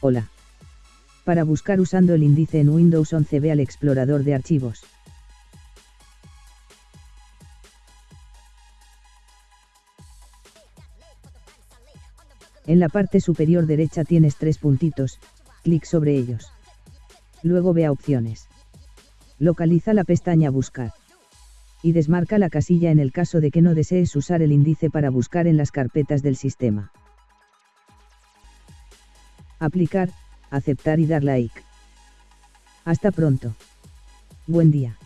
Hola. Para buscar usando el índice en Windows 11 ve al explorador de archivos. En la parte superior derecha tienes tres puntitos, clic sobre ellos. Luego ve a opciones. Localiza la pestaña Buscar. Y desmarca la casilla en el caso de que no desees usar el índice para buscar en las carpetas del sistema. Aplicar, aceptar y dar like. Hasta pronto. Buen día.